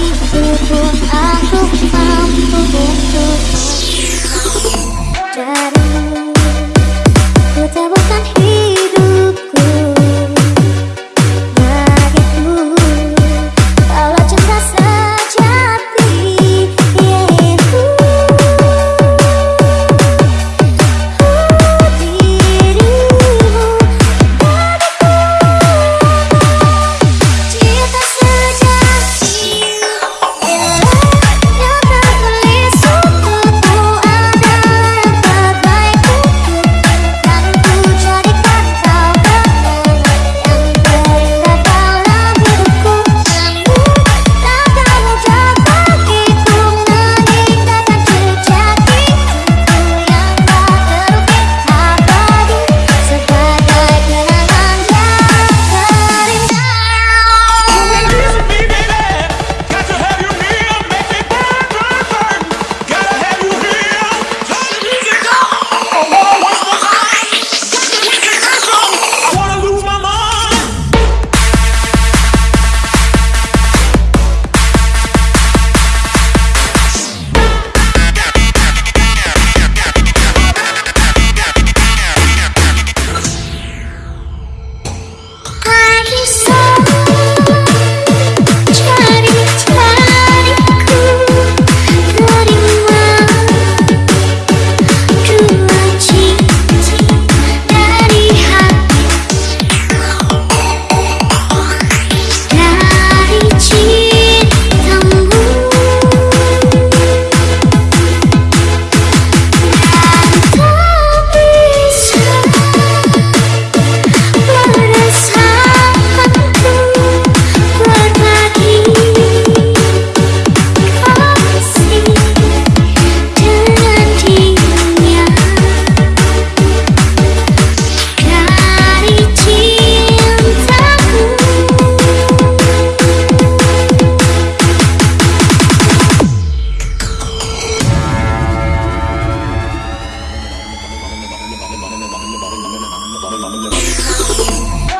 一步步踏出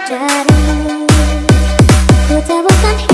Jadi, ku temukan